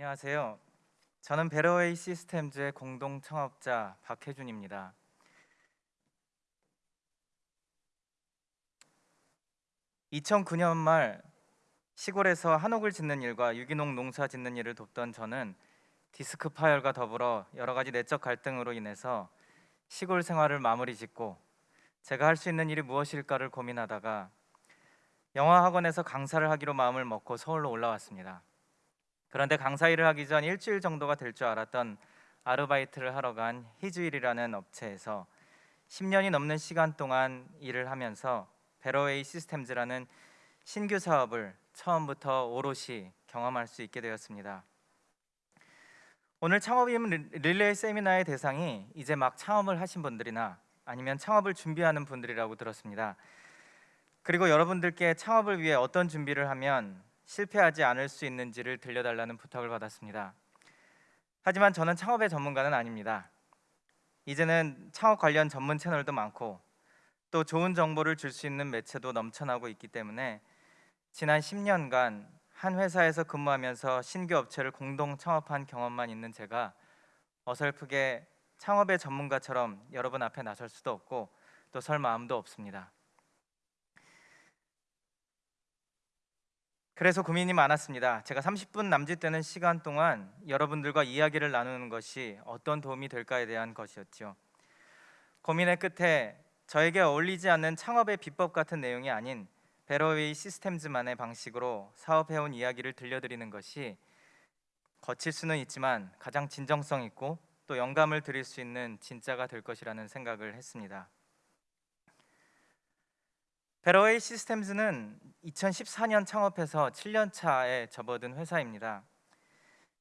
안녕하세요. 저는 베러웨이 시스템즈의 공동 창업자 박혜준입니다. (2009년) 말 시골에서 한옥을 짓는 일과 유기농 농사 짓는 일을 돕던 저는 디스크 파열과 더불어 여러 가지 내적 갈등으로 인해서 시골 생활을 마무리 짓고 제가 할 수 있는 일이 무엇일까를 고민하다가 영어 학원에서 강사를 하기로 마음을 먹고 서울로 올라왔습니다. 그런데 강사 일을 하기 전 일주일 정도가 될 줄 알았던 아르바이트를 하러 간 히즈일이라는 업체에서 10년이 넘는 시간 동안 일을 하면서 베러웨이 시스템즈라는 신규 사업을 처음부터 오롯이 경험할 수 있게 되었습니다. 오늘 창업인 릴레이 세미나의 대상이 이제 막 창업을 하신 분들이나 아니면 창업을 준비하는 분들이라고 들었습니다. 그리고 여러분들께 창업을 위해 어떤 준비를 하면 실패하지 않을 수 있는지를 들려달라는 부탁을 받았습니다. 하지만 저는 창업의 전문가는 아닙니다. 이제는 창업 관련 전문 채널도 많고 또 좋은 정보를 줄 수 있는 매체도 넘쳐나고 있기 때문에 지난 10년간 한 회사에서 근무하면서 신규 업체를 공동 창업한 경험만 있는 제가 어설프게 창업의 전문가처럼 여러분 앞에 나설 수도 없고 또 설 마음도 없습니다. 그래서 고민이 많았습니다. 제가 30분 남짓 되는 시간 동안 여러분들과 이야기를 나누는 것이 어떤 도움이 될까에 대한 것이었죠. 고민의 끝에 저에게 어울리지 않는 창업의 비법 같은 내용이 아닌 베러웨이 시스템즈만의 방식으로 사업해온 이야기를 들려드리는 것이 거칠 수는 있지만 가장 진정성 있고 또 영감을 드릴 수 있는 진짜가 될 것이라는 생각을 했습니다. 베러웨이 시스템즈는 2014년 창업해서 7년 차에 접어든 회사입니다.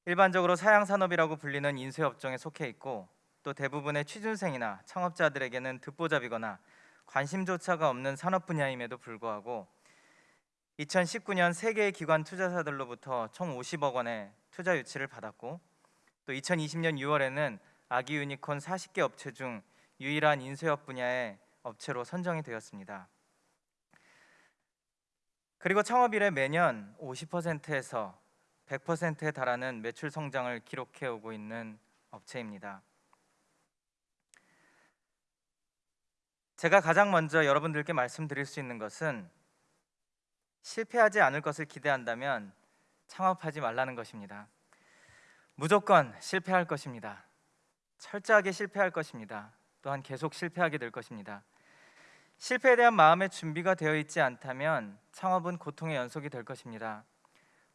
일반적으로 사양 산업이라고 불리는 인쇄 업종에 속해 있고 또 대부분의 취준생이나 창업자들에게는 듣보잡이거나 관심조차가 없는 산업 분야임에도 불구하고 2019년 세 개의 기관 투자사들로부터 총 50억 원의 투자 유치를 받았고 또 2020년 6월에는 아기 유니콘 40개 업체 중 유일한 인쇄업 분야의 업체로 선정이 되었습니다. 그리고 창업 이래 매년 50%에서 100%에 달하는 매출 성장을 기록해 오고 있는 업체입니다. 제가 가장 먼저 여러분들께 말씀드릴 수 있는 것은 실패하지 않을 것을 기대한다면 창업하지 말라는 것입니다. 무조건 실패할 것입니다. 철저하게 실패할 것입니다. 또한 계속 실패하게 될 것입니다. 실패에 대한 마음의 준비가 되어 있지 않다면 창업은 고통의 연속이 될 것입니다.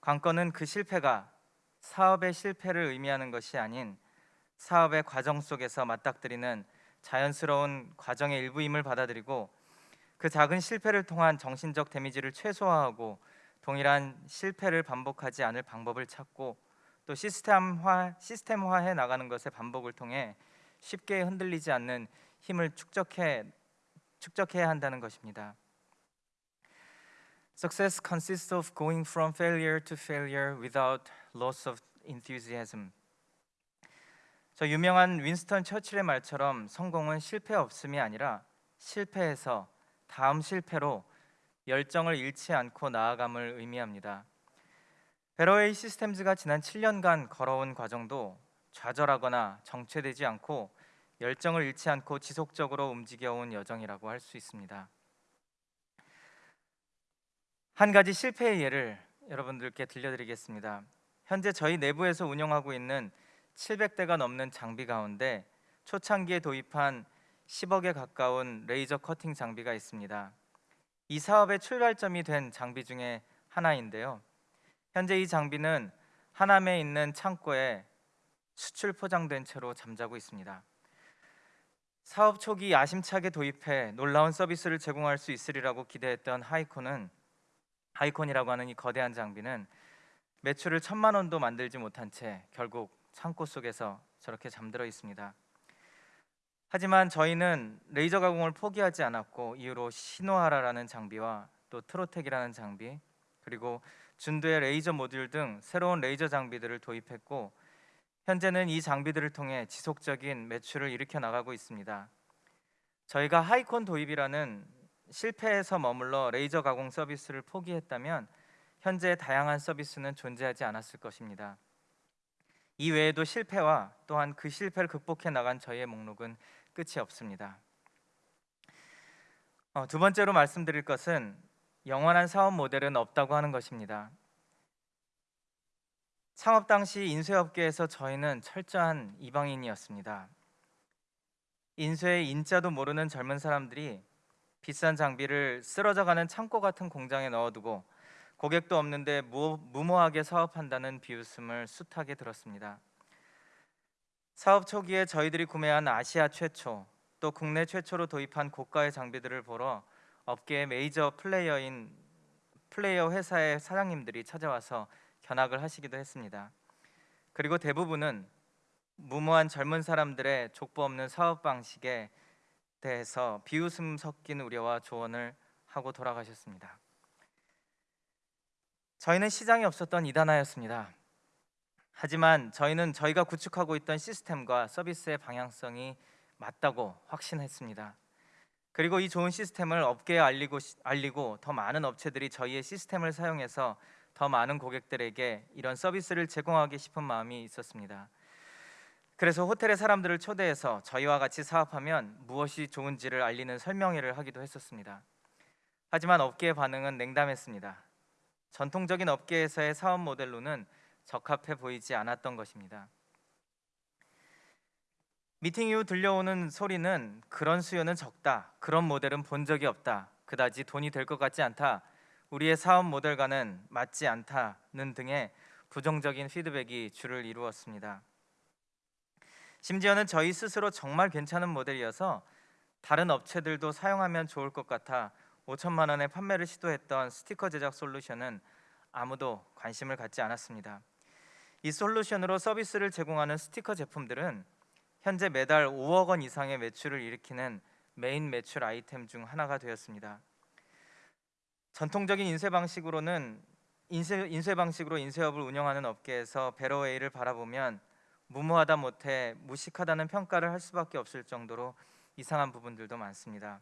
관건은 그 실패가 사업의 실패를 의미하는 것이 아닌 사업의 과정 속에서 맞닥뜨리는 자연스러운 과정의 일부임을 받아들이고 그 작은 실패를 통한 정신적 데미지를 최소화하고 동일한 실패를 반복하지 않을 방법을 찾고 또 시스템화 시스템화해 나가는 것의 반복을 통해 쉽게 흔들리지 않는 힘을 축적해 축적해야 한다는 것입니다. Success consists of going from failure to failure without loss of enthusiasm. 저 유명한 윈스턴 처칠의 말처럼 성공은 실패 없음이 아니라 실패해서 다음 실패로 열정을 잃지 않고 나아감을 의미합니다. 베러웨이 시스템즈가 지난 7년간 걸어온 과정도 좌절하거나 정체되지 않고 열정을 잃지 않고 지속적으로 움직여온 여정이라고 할 수 있습니다. 한 가지 실패의 예를 여러분들께 들려드리겠습니다. 현재 저희 내부에서 운영하고 있는 700대가 넘는 장비 가운데 초창기에 도입한 10억에 가까운 레이저 커팅 장비가 있습니다. 이 사업의 출발점이 된 장비 중에 하나인데요. 현재 이 장비는 하남에 있는 창고에 수출 포장된 채로 잠자고 있습니다. 사업 초기 야심차게 도입해 놀라운 서비스를 제공할 수 있으리라고 기대했던 하이콘은 하이콘이라고 하는 이 거대한 장비는 매출을 천만 원도 만들지 못한 채 결국 창고 속에서 저렇게 잠들어 있습니다. 하지만 저희는 레이저 가공을 포기하지 않았고 이후로 시노하라라는 장비와 또 트로텍이라는 장비 그리고 준도의 레이저 모듈 등 새로운 레이저 장비들을 도입했고 현재는 이 장비들을 통해 지속적인 매출을 일으켜 나가고 있습니다. 저희가 하이콘 도입이라는 실패에서 머물러 레이저 가공 서비스를 포기했다면 현재 다양한 서비스는 존재하지 않았을 것입니다. 이 외에도 실패와 또한 그 실패를 극복해 나간 저희의 목록은 끝이 없습니다. 어, 두 번째로 말씀드릴 것은 영원한 사업 모델은 없다고 하는 것입니다. 창업 당시 인쇄업계에서 저희는 철저한 이방인이었습니다. 인쇄의 인자도 모르는 젊은 사람들이 비싼 장비를 쓰러져가는 창고 같은 공장에 넣어두고 고객도 없는데 무, 무모하게 사업한다는 비웃음을 숱하게 들었습니다. 사업 초기에 저희들이 구매한 아시아 최초 또 국내 최초로 도입한 고가의 장비들을 보러 업계의 메이저 플레이어인 플레이어 회사의 사장님들이 찾아와서 견학을 하시기도 했습니다. 그리고 대부분은 무모한 젊은 사람들의 족보 없는 사업 방식에 대해서 비웃음 섞인 우려와 조언을 하고 돌아가셨습니다. 저희는 시장이 없었던 이단하였습니다. 하지만 저희는 저희가 구축하고 있던 시스템과 서비스의 방향성이 맞다고 확신했습니다. 그리고 이 좋은 시스템을 업계에 알리고 알리고 더 많은 업체들이 저희의 시스템을 사용해서 더 많은 고객들에게 이런 서비스를 제공하기 싶은 마음이 있었습니다. 그래서 호텔의 사람들을 초대해서 저희와 같이 사업하면 무엇이 좋은지를 알리는 설명회를 하기도 했었습니다. 하지만 업계의 반응은 냉담했습니다. 전통적인 업계에서의 사업 모델로는 적합해 보이지 않았던 것입니다. 미팅 이후 들려오는 소리는 그런 수요는 적다. 그런 모델은 본 적이 없다. 그다지 돈이 될 것 같지 않다. 우리의 사업 모델과는 맞지 않다는 등의 부정적인 피드백이 주를 이루었습니다. 심지어는 저희 스스로 정말 괜찮은 모델이어서 다른 업체들도 사용하면 좋을 것 같아 5천만 원의 판매를 시도했던 스티커 제작 솔루션은 아무도 관심을 갖지 않았습니다. 이 솔루션으로 서비스를 제공하는 스티커 제품들은 현재 매달 5억 원 이상의 매출을 일으키는 메인 매출 아이템 중 하나가 되었습니다. 전통적인 인쇄 방식으로는 인쇄, 인쇄 방식으로 인쇄업을 운영하는 업계에서 베러웨이를 바라보면 무모하다 못해 무식하다는 평가를 할 수밖에 없을 정도로 이상한 부분들도 많습니다.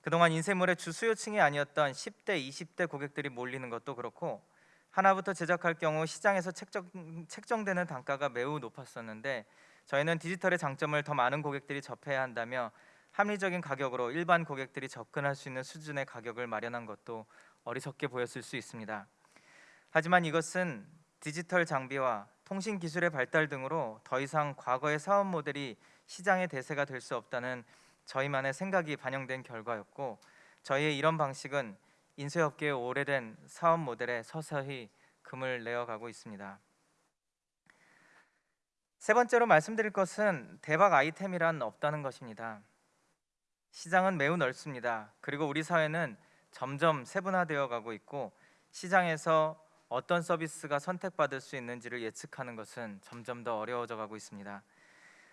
그동안 인쇄물의 주 수요층이 아니었던 10대, 20대 고객들이 몰리는 것도 그렇고 하나부터 제작할 경우 시장에서 책정, 책정되는 단가가 매우 높았었는데 저희는 디지털의 장점을 더 많은 고객들이 접해야 한다며 합리적인 가격으로 일반 고객들이 접근할 수 있는 수준의 가격을 마련한 것도 어리석게 보였을 수 있습니다. 하지만 이것은 디지털 장비와 통신 기술의 발달 등으로 더 이상 과거의 사업 모델이 시장의 대세가 될 수 없다는 저희만의 생각이 반영된 결과였고 저희의 이런 방식은 인쇄업계의 오래된 사업 모델에 서서히 금을 내어가고 있습니다. 세 번째로 말씀드릴 것은 대박 아이템이란 없다는 것입니다. 시장은 매우 넓습니다. 그리고 우리 사회는 점점 세분화되어 가고 있고 시장에서 어떤 서비스가 선택받을 수 있는지를 예측하는 것은 점점 더 어려워져 가고 있습니다.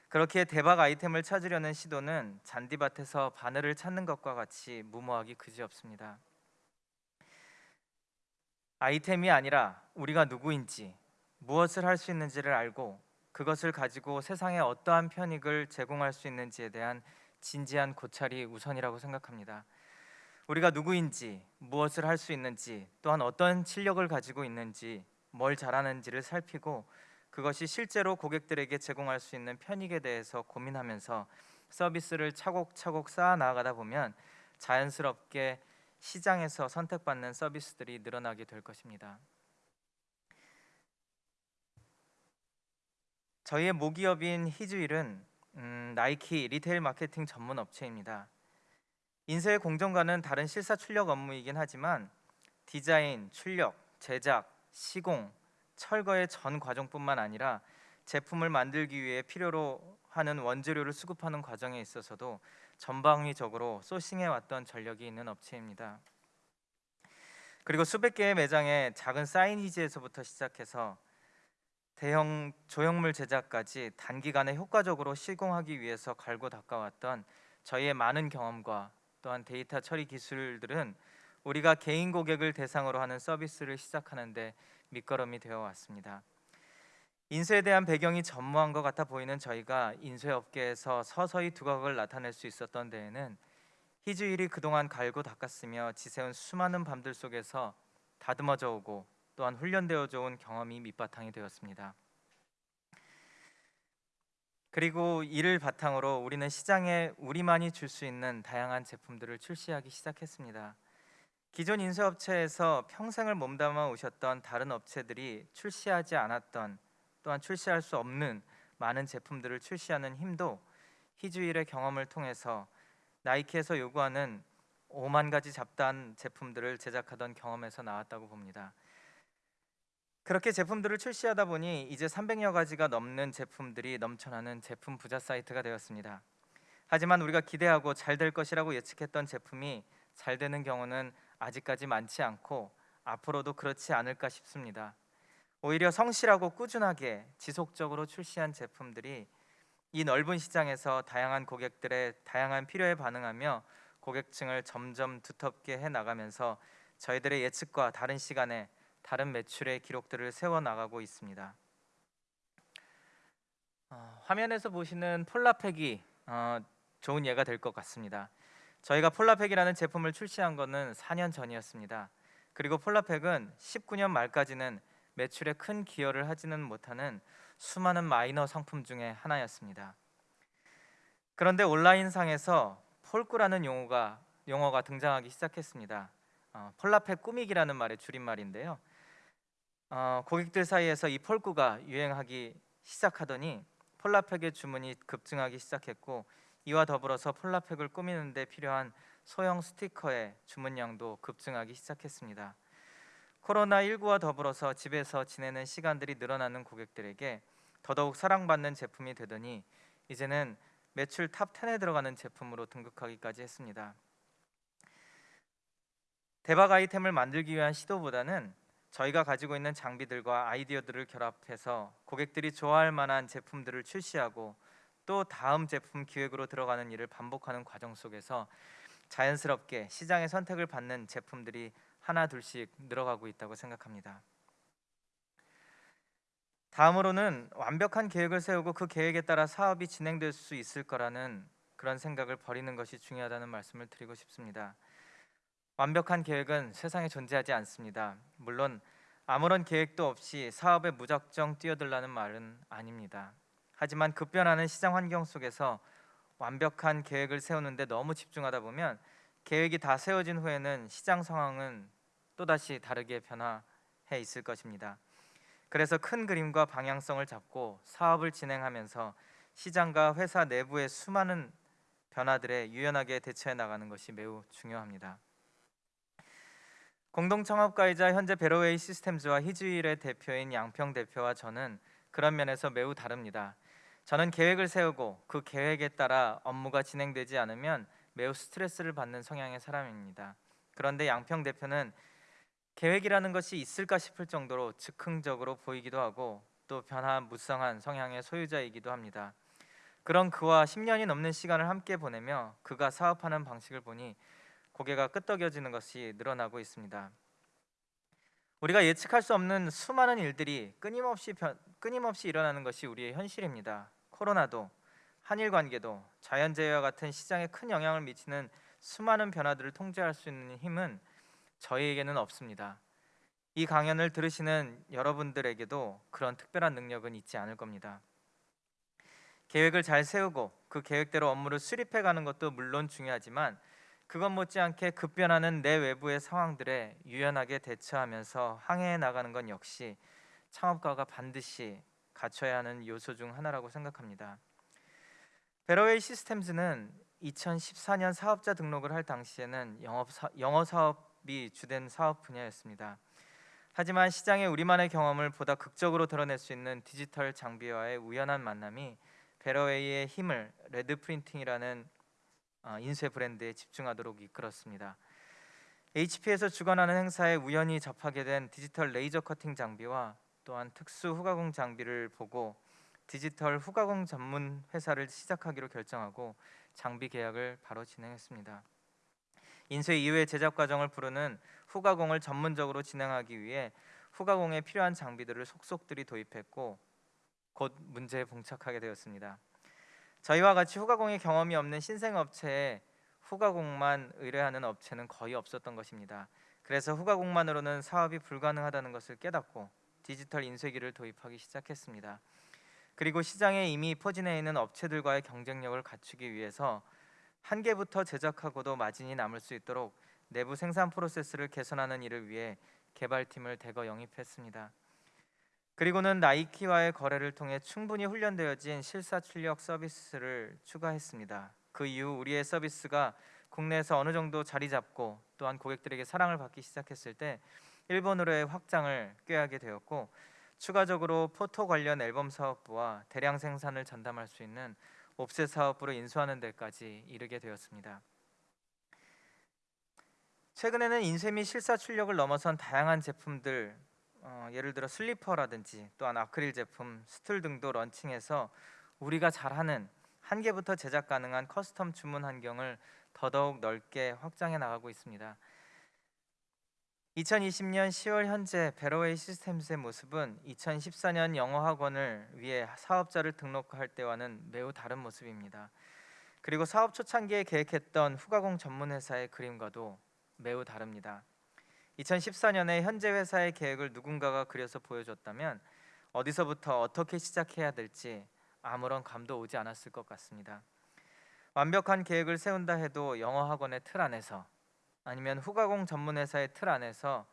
그렇게 대박 아이템을 찾으려는 시도는 잔디밭에서 바늘을 찾는 것과 같이 무모하기 그지없습니다. 아이템이 아니라 우리가 누구인지 무엇을 할 수 있는지를 알고 그것을 가지고 세상에 어떠한 편익을 제공할 수 있는지에 대한 진지한 고찰이 우선이라고 생각합니다. 우리가 누구인지, 무엇을 할 수 있는지, 또한 어떤 실력을 가지고 있는지, 뭘 잘하는지를 살피고 그것이 실제로 고객들에게 제공할 수 있는 편익에 대해서 고민하면서 서비스를 차곡차곡 쌓아 나가다 보면 자연스럽게 시장에서 선택받는 서비스들이 늘어나게 될 것입니다. 저희의 모기업인 히즈일은 음, 나이키 retail 마케팅 전문 업체입니다. 인쇄의 공정과는 다른 실사 출력 업무이긴 하지만 디자인, 출력, 제작, 시공, 철거의 전 과정뿐만 아니라 제품을 만들기 위해 필요로 하는 원재료를 수급하는 과정에 있어서도 전방위적으로 sourcing해 왔던 전력이 있는 업체입니다. 그리고 수백 개의 매장에 작은 signage에서부터 시작해서 대형 조형물 제작까지 단기간에 효과적으로 시공하기 위해서 갈고 닦아왔던 저희의 많은 경험과 또한 데이터 처리 기술들은 우리가 개인 고객을 대상으로 하는 서비스를 시작하는데 밑거름이 되어 왔습니다. 인쇄에 대한 배경이 전무한 것 같아 보이는 저희가 인쇄 업계에서 서서히 두각을 나타낼 수 있었던 데에는 희주일이 그동안 갈고 닦았으며 지새운 수많은 밤들 속에서 다듬어져 오고 또한 훈련되어져 온 경험이 밑바탕이 되었습니다. 그리고 이를 바탕으로 우리는 시장에 우리만이 줄 수 있는 다양한 제품들을 출시하기 시작했습니다. 기존 인쇄업체에서 평생을 몸담아 오셨던 다른 업체들이 출시하지 않았던 또한 출시할 수 없는 많은 제품들을 출시하는 힘도 희주일의 경험을 통해서 나이키에서 요구하는 5만 가지 잡다한 제품들을 제작하던 경험에서 나왔다고 봅니다. 그렇게 제품들을 출시하다 보니 이제 300여 가지가 넘는 제품들이 넘쳐나는 제품 부자 사이트가 되었습니다. 하지만 우리가 기대하고 잘 될 것이라고 예측했던 제품이 잘 되는 경우는 아직까지 많지 않고 앞으로도 그렇지 않을까 싶습니다. 오히려 성실하고 꾸준하게 지속적으로 출시한 제품들이 이 넓은 시장에서 다양한 고객들의 다양한 필요에 반응하며 고객층을 점점 두텁게 해 나가면서 저희들의 예측과 다른 시간에 다른 매출의 기록들을 세워 나가고 있습니다. 어, 화면에서 보시는 폴라팩이 어, 좋은 예가 될 것 같습니다. 저희가 폴라팩이라는 제품을 출시한 것은 4년 전이었습니다. 그리고 폴라팩은 19년 말까지는 매출에 큰 기여를 하지는 못하는 수많은 마이너 상품 중에 하나였습니다. 그런데 온라인상에서 폴꾸라는 용어가 용어가 등장하기 시작했습니다. 어, 폴라팩 꾸미기라는 말의 줄임말인데요. 어, 고객들 사이에서 이 폴꾸가 유행하기 시작하더니 폴라팩의 주문이 급증하기 시작했고 이와 더불어서 폴라팩을 꾸미는 데 필요한 소형 스티커의 주문량도 급증하기 시작했습니다. 코로나19와 더불어서 집에서 지내는 시간들이 늘어나는 고객들에게 더더욱 사랑받는 제품이 되더니 이제는 매출 top 10에 들어가는 제품으로 등극하기까지 했습니다. 대박 아이템을 만들기 위한 시도보다는 저희가 가지고 있는 장비들과 아이디어들을 결합해서 고객들이 좋아할 만한 제품들을 출시하고 또 다음 제품 기획으로 들어가는 일을 반복하는 과정 속에서 자연스럽게 시장의 선택을 받는 제품들이 하나 둘씩 늘어가고 있다고 생각합니다. 다음으로는 완벽한 계획을 세우고 그 계획에 따라 사업이 진행될 수 있을 거라는 그런 생각을 버리는 것이 중요하다는 말씀을 드리고 싶습니다. 완벽한 계획은 세상에 존재하지 않습니다. 물론 아무런 계획도 없이 사업에 무작정 뛰어들라는 말은 아닙니다. 하지만 급변하는 시장 환경 속에서 완벽한 계획을 세우는데 너무 집중하다 보면 계획이 다 세워진 후에는 시장 상황은 또다시 다르게 변화해 있을 것입니다. 그래서 큰 그림과 방향성을 잡고 사업을 진행하면서 시장과 회사 내부의 수많은 변화들에 유연하게 대처해 나가는 것이 매우 중요합니다. 공동 창업가이자 현재 베로웨이 시스템즈와 희주일의 대표인 양평 대표와 저는 그런 면에서 매우 다릅니다. 저는 계획을 세우고 그 계획에 따라 업무가 진행되지 않으면 매우 스트레스를 받는 성향의 사람입니다. 그런데 양평 대표는 계획이라는 것이 있을까 싶을 정도로 즉흥적으로 보이기도 하고 또 변화무쌍한 성향의 소유자이기도 합니다. 그런 그와 10년이 넘는 시간을 함께 보내며 그가 사업하는 방식을 보니 고개가 끄덕여지는 것이 늘어나고 있습니다. 우리가 예측할 수 없는 수많은 일들이 끊임없이 변, 끊임없이 일어나는 것이 우리의 현실입니다. 코로나도 한일 관계도 자연재해와 같은 시장에 큰 영향을 미치는 수많은 변화들을 통제할 수 있는 힘은 저희에게는 없습니다. 이 강연을 들으시는 여러분들에게도 그런 특별한 능력은 있지 않을 겁니다. 계획을 잘 세우고 그 계획대로 업무를 수립해 가는 것도 물론 중요하지만 그것 못지않게 급변하는 내 외부의 상황들에 유연하게 대처하면서 항해해 나가는 건 역시 창업가가 반드시 갖춰야 하는 요소 중 하나라고 생각합니다. 베러웨이 시스템즈는 2014년 사업자 등록을 할 당시에는 영어 사업이 주된 사업 분야였습니다. 하지만 시장의 우리만의 경험을 보다 극적으로 드러낼 수 있는 디지털 장비와의 우연한 만남이 베러웨이의 힘을 레드 프린팅이라는 어, 인쇄 브랜드에 집중하도록 이끌었습니다. HP에서 주관하는 행사에 우연히 접하게 된 디지털 레이저 커팅 장비와 또한 특수 후가공 장비를 보고 디지털 후가공 전문 회사를 시작하기로 결정하고 장비 계약을 바로 진행했습니다. 인쇄 이후의 제작 과정을 부르는 후가공을 전문적으로 진행하기 위해 후가공에 필요한 장비들을 속속들이 도입했고 곧 문제에 봉착하게 되었습니다. 저희와 같이 후가공의 경험이 없는 신생 업체에 후가공만 의뢰하는 업체는 거의 없었던 것입니다. 그래서 후가공만으로는 사업이 불가능하다는 것을 깨닫고 디지털 인쇄기를 도입하기 시작했습니다. 그리고 시장에 이미 포진해 있는 업체들과의 경쟁력을 갖추기 위해서 한 개부터 제작하고도 마진이 남을 수 있도록 내부 생산 프로세스를 개선하는 일을 위해 개발팀을 대거 영입했습니다. 그리고는 나이키와의 거래를 통해 충분히 훈련되어진 실사 출력 서비스를 추가했습니다. 그 이후 우리의 서비스가 국내에서 어느 정도 자리 잡고 또한 고객들에게 사랑을 받기 시작했을 때 일본으로의 확장을 꾀하게 되었고 추가적으로 포토 관련 앨범 사업부와 대량 생산을 전담할 수 있는 옵셋 사업부를 인수하는 데까지 이르게 되었습니다. 최근에는 인쇄 및 실사 출력을 넘어선 다양한 제품들 어, 예를 들어 슬리퍼라든지 또한 아크릴 제품, 스툴 등도 launching해서 우리가 잘하는 한 개부터 제작 가능한 custom 주문 환경을 더더욱 넓게 확장해 나가고 있습니다. 2020년 10월 현재 베러웨이 시스템스의 모습은 2014년 영어 학원을 위해 사업자를 등록할 때와는 매우 다른 모습입니다. 그리고 사업 초창기에 계획했던 후가공 전문 회사의 그림과도 매우 다릅니다. 2014년에 현재 회사의 계획을 누군가가 그려서 보여줬다면 어디서부터 어떻게 시작해야 될지 아무런 감도 오지 않았을 것 같습니다. 완벽한 계획을 세운다 해도 영어 학원의 틀 안에서 아니면 후가공 전문 회사의 틀 안에서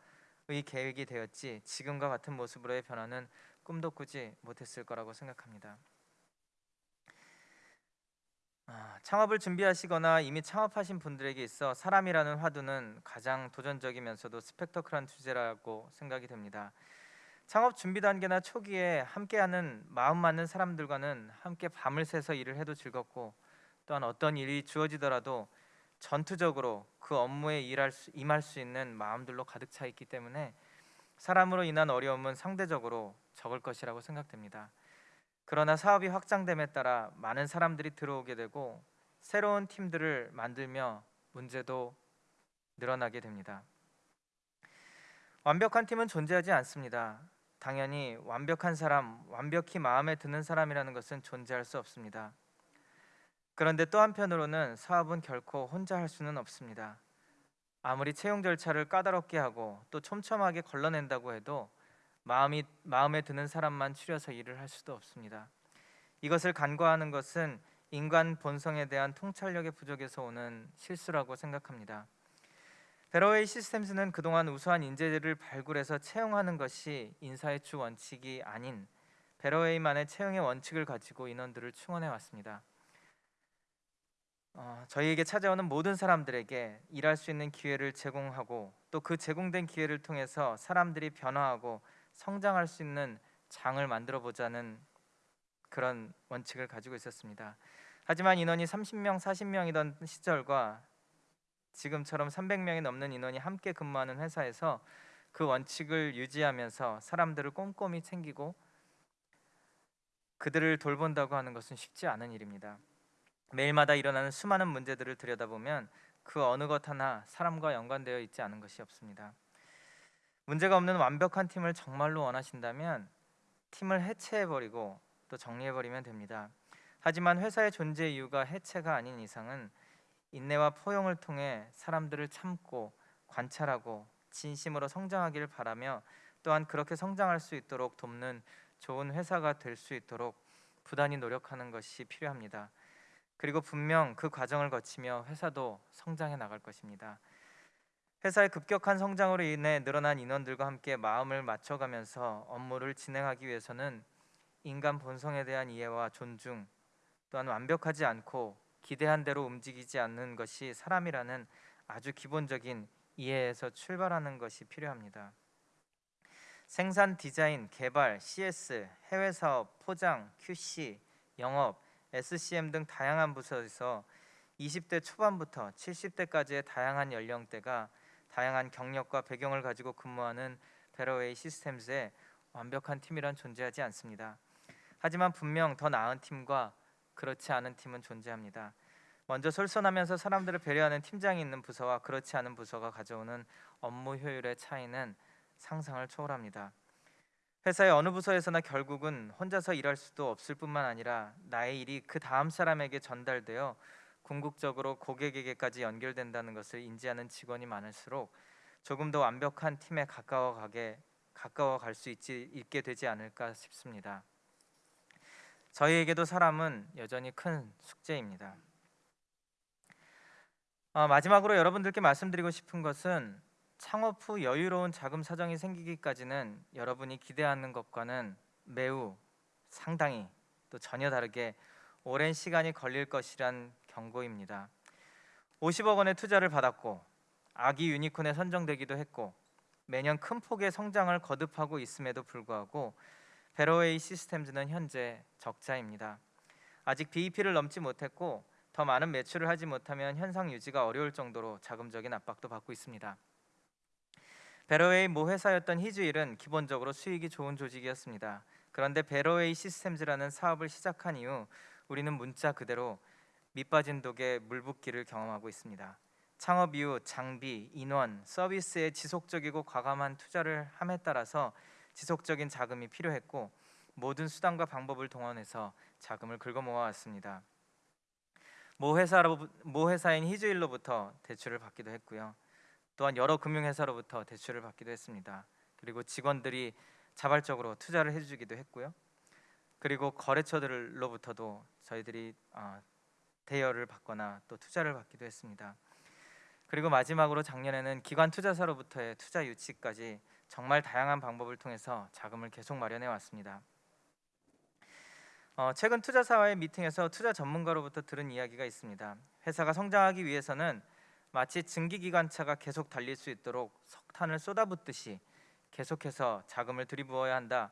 의 계획이 되었지 지금과 같은 모습으로의 변화는 꿈도 꾸지 못했을 거라고 생각합니다. 아, 창업을 준비하시거나 이미 창업하신 분들에게 있어 사람이라는 화두는 가장 도전적이면서도 스펙터클한 주제라고 생각이 됩니다. 창업 준비 단계나 초기에 함께하는 마음 맞는 사람들과는 함께 밤을 새서 일을 해도 즐겁고 또한 어떤 일이 주어지더라도 전투적으로 그 업무에 일할 수, 임할 수 있는 마음들로 가득 차 있기 때문에 사람으로 인한 어려움은 상대적으로 적을 것이라고 생각됩니다. 그러나 사업이 확장됨에 따라 많은 사람들이 들어오게 되고 새로운 팀들을 만들며 문제도 늘어나게 됩니다. 완벽한 팀은 존재하지 않습니다. 당연히 완벽한 사람, 완벽히 마음에 드는 사람이라는 것은 존재할 수 없습니다. 그런데 또 한편으로는 사업은 결코 혼자 할 수는 없습니다. 아무리 채용 절차를 까다롭게 하고 또 촘촘하게 걸러낸다고 해도 마음이 마음에 드는 사람만 추려서 일을 할 수도 없습니다. 이것을 간과하는 것은 인간 본성에 대한 통찰력의 부족에서 오는 실수라고 생각합니다. 베러웨이 시스템스는 그동안 우수한 인재들을 발굴해서 채용하는 것이 인사의 주 원칙이 아닌 베러웨이만의 채용의 원칙을 가지고 인원들을 충원해 왔습니다. 어, 저희에게 찾아오는 모든 사람들에게 일할 수 있는 기회를 제공하고 또 그 제공된 기회를 통해서 사람들이 변화하고 성장할 수 있는 장을 만들어 보자는 그런 원칙을 가지고 있었습니다. 하지만 인원이 30명, 40명이던 시절과 지금처럼 300명이 넘는 인원이 함께 근무하는 회사에서 그 원칙을 유지하면서 사람들을 꼼꼼히 챙기고 그들을 돌본다고 하는 것은 쉽지 않은 일입니다. 매일마다 일어나는 수많은 문제들을 들여다보면 그 어느 것 하나 사람과 연관되어 있지 않은 것이 없습니다. 문제가 없는 완벽한 팀을 정말로 원하신다면 팀을 해체해 버리고 또 정리해 버리면 됩니다. 하지만 회사의 존재 이유가 해체가 아닌 이상은 인내와 포용을 통해 사람들을 참고 관찰하고 진심으로 성장하기를 바라며 또한 그렇게 성장할 수 있도록 돕는 좋은 회사가 될 수 있도록 부단히 노력하는 것이 필요합니다. 그리고 분명 그 과정을 거치며 회사도 성장해 나갈 것입니다. 회사의 급격한 성장으로 인해 늘어난 인원들과 함께 마음을 맞춰가면서 업무를 진행하기 위해서는 인간 본성에 대한 이해와 존중 또한 완벽하지 않고 기대한 대로 움직이지 않는 것이 사람이라는 아주 기본적인 이해에서 출발하는 것이 필요합니다. 생산, 디자인, 개발, CS, 해외 사업, 포장, QC, 영업, SCM 등 다양한 부서에서 20대 초반부터 70대까지의 다양한 연령대가 다양한 경력과 배경을 가지고 근무하는 베러웨이 시스템즈에 완벽한 팀이란 존재하지 않습니다. 하지만 분명 더 나은 팀과 그렇지 않은 팀은 존재합니다. 먼저 솔선하면서 사람들을 배려하는 팀장이 있는 부서와 그렇지 않은 부서가 가져오는 업무 효율의 차이는 상상을 초월합니다. 회사의 어느 부서에서나 결국은 혼자서 일할 수도 없을 뿐만 아니라 나의 일이 그 다음 사람에게 전달되어 궁극적으로 고객에게까지 연결된다는 것을 인지하는 직원이 많을수록 조금 더 완벽한 팀에 가까워가게 가까워 갈 수 있지 있게 되지 않을까 싶습니다. 저희에게도 사람은 여전히 큰 숙제입니다. 어, 마지막으로 여러분들께 말씀드리고 싶은 것은 창업 후 여유로운 자금 사정이 생기기까지는 여러분이 기대하는 것과는 매우 상당히 또 전혀 다르게 오랜 시간이 걸릴 것이란 경고입니다. 50억 원의 투자를 받았고 아기 유니콘에 선정되기도 했고 매년 큰 폭의 성장을 거듭하고 있음에도 불구하고 베로웨이 시스템즈는 현재 적자입니다. 아직 BEP를 넘지 못했고 더 많은 매출을 하지 못하면 현상 유지가 어려울 정도로 자금적인 압박도 받고 있습니다. 베로웨이 모 회사였던 히즈일은 기본적으로 수익이 좋은 조직이었습니다. 그런데 베로웨이 시스템즈라는 사업을 시작한 이후 우리는 문자 그대로 밑빠진 독에 물붓기를 경험하고 있습니다. 창업 이후 장비, 인원, 서비스에 지속적이고 과감한 투자를 함에 따라서 지속적인 자금이 필요했고 모든 수단과 방법을 동원해서 자금을 긁어 모아왔습니다. 모 회사로 모 회사인 히즈일로부터 대출을 받기도 했고요. 또한 여러 금융회사로부터 대출을 받기도 했습니다. 그리고 직원들이 자발적으로 투자를 해주기도 했고요. 그리고 거래처들로부터도 저희들이 어, 대여를 받거나 또 투자를 받기도 했습니다. 그리고 마지막으로 작년에는 기관 투자사로부터의 투자 유치까지 정말 다양한 방법을 통해서 자금을 계속 마련해 왔습니다. 어, 최근 투자사와의 미팅에서 투자 전문가로부터 들은 이야기가 있습니다. 회사가 성장하기 위해서는 마치 증기기관차가 계속 달릴 수 있도록 석탄을 쏟아붓듯이 계속해서 자금을 들이부어야 한다.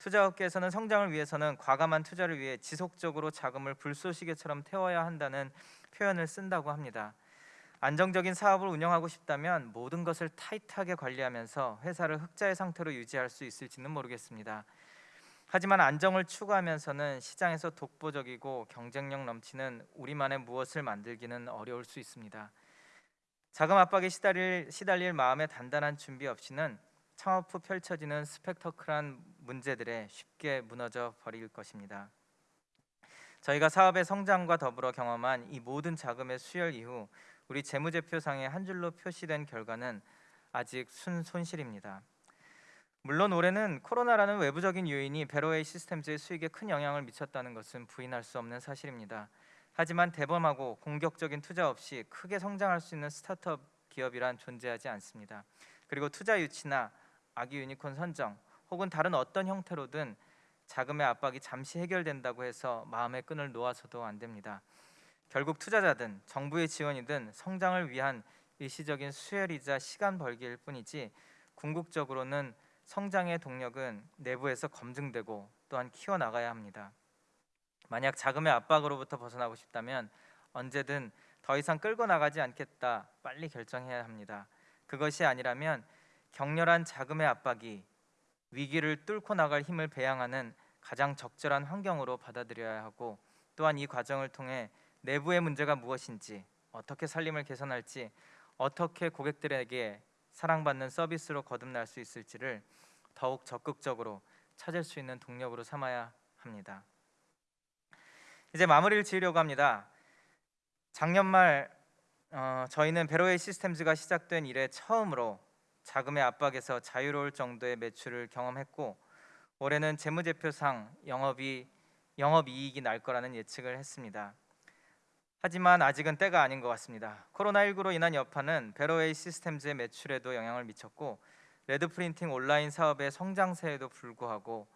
투자업계에서는 성장을 위해서는 과감한 투자를 위해 지속적으로 자금을 불쏘시개처럼 태워야 한다는 표현을 쓴다고 합니다. 안정적인 사업을 운영하고 싶다면 모든 것을 타이트하게 관리하면서 회사를 흑자의 상태로 유지할 수 있을지는 모르겠습니다. 하지만 안정을 추구하면서는 시장에서 독보적이고 경쟁력 넘치는 우리만의 무엇을 만들기는 어려울 수 있습니다. 자금 압박에 시달릴, 시달릴 마음의 단단한 준비 없이는 창업 후 펼쳐지는 스펙터클한 문제들에 쉽게 무너져 버릴 것입니다. 저희가 사업의 성장과 더불어 경험한 이 모든 자금의 수혈 이후 우리 재무제표상에 한 줄로 표시된 결과는 아직 순 손실입니다. 물론 올해는 코로나라는 외부적인 요인이 베로웨이 시스템즈의 수익에 큰 영향을 미쳤다는 것은 부인할 수 없는 사실입니다. 하지만 대범하고 공격적인 투자 없이 크게 성장할 수 있는 스타트업 기업이란 존재하지 않습니다. 그리고 투자 유치나 아기 유니콘 선정 혹은 다른 어떤 형태로든 자금의 압박이 잠시 해결된다고 해서 마음의 끈을 놓아서도 안 됩니다. 결국 투자자든 정부의 지원이든 성장을 위한 일시적인 수혈이자 시간 벌기일 뿐이지 궁극적으로는 성장의 동력은 내부에서 검증되고 또한 키워 나가야 합니다. 만약 자금의 압박으로부터 벗어나고 싶다면 언제든 더 이상 끌고 나가지 않겠다 빨리 결정해야 합니다. 그것이 아니라면 격렬한 자금의 압박이 위기를 뚫고 나갈 힘을 배양하는 가장 적절한 환경으로 받아들여야 하고 또한 이 과정을 통해 내부의 문제가 무엇인지 어떻게 살림을 개선할지 어떻게 고객들에게 사랑받는 서비스로 거듭날 수 있을지를 더욱 적극적으로 찾을 수 있는 동력으로 삼아야 합니다. 이제 마무리를 지으려고 합니다. 작년 말 어, 저희는 베로웨이 시스템즈가 시작된 이래 처음으로 자금의 압박에서 자유로울 정도의 매출을 경험했고 올해는 재무제표상 영업이 영업이익이 날 거라는 예측을 했습니다. 하지만 아직은 때가 아닌 것 같습니다. 코로나19로 인한 여파는 베로웨이 시스템즈의 매출에도 영향을 미쳤고 레드 프린팅 온라인 사업의 성장세에도 불구하고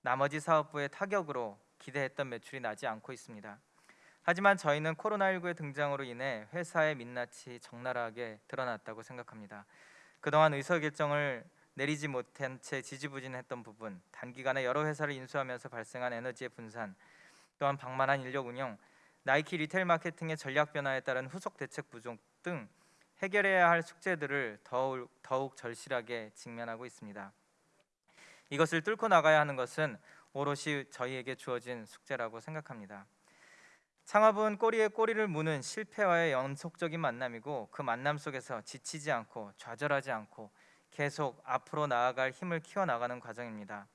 나머지 사업부의 타격으로 기대했던 매출이 나지 않고 있습니다. 하지만 저희는 코로나19의 등장으로 인해 회사의 민낯이 적나라하게 드러났다고 생각합니다. 그동안 의사결정을 내리지 못한 채 지지부진했던 부분, 단기간에 여러 회사를 인수하면서 발생한 에너지의 분산, 또한 방만한 인력 운영, 나이키 retail 마케팅의 전략 변화에 따른 후속 대책 부족 등 해결해야 할 숙제들을 더욱, 더욱 절실하게 직면하고 있습니다. 이것을 뚫고 나가야 하는 것은 오롯이 저희에게 주어진 숙제라고 생각합니다. 창업은 꼬리에 꼬리를 무는 실패와의 연속적인 만남이고 그 만남 속에서 지치지 않고 좌절하지 않고 계속 앞으로 나아갈 힘을 키워 나가는 과정입니다.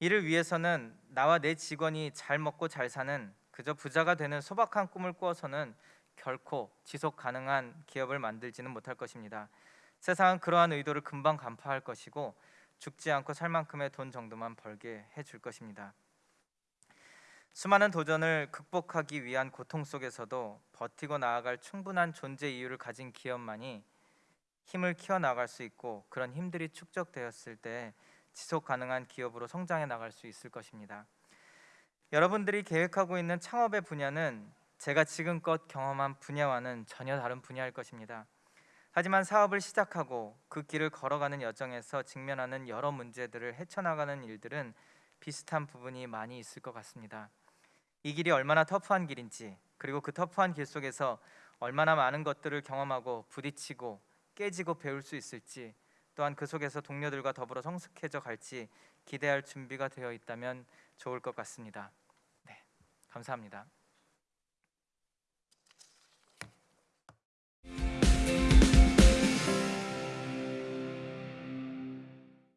이를 위해서는 나와 내 직원이 잘 먹고 잘 사는 그저 부자가 되는 소박한 꿈을 꾸어서는 결코 지속 가능한 기업을 만들지는 못할 것입니다. 세상은 그러한 의도를 금방 간파할 것이고 죽지 않고 살 만큼의 돈 정도만 벌게 해줄 것입니다. 수많은 도전을 극복하기 위한 고통 속에서도 버티고 나아갈 충분한 존재 이유를 가진 기업만이 힘을 키워 나갈 수 있고 그런 힘들이 축적되었을 때 지속 가능한 기업으로 성장해 나갈 수 있을 것입니다. 여러분들이 계획하고 있는 창업의 분야는 제가 지금껏 경험한 분야와는 전혀 다른 분야일 것입니다. 하지만 사업을 시작하고 그 길을 걸어가는 여정에서 직면하는 여러 문제들을 헤쳐나가는 일들은 비슷한 부분이 많이 있을 것 같습니다. 이 길이 얼마나 터프한 길인지 그리고 그 터프한 길 속에서 얼마나 많은 것들을 경험하고 부딪히고 깨지고 배울 수 있을지 또한 그 속에서 동료들과 더불어 성숙해져 갈지 기대할 준비가 되어 있다면 좋을 것 같습니다. 네, 감사합니다.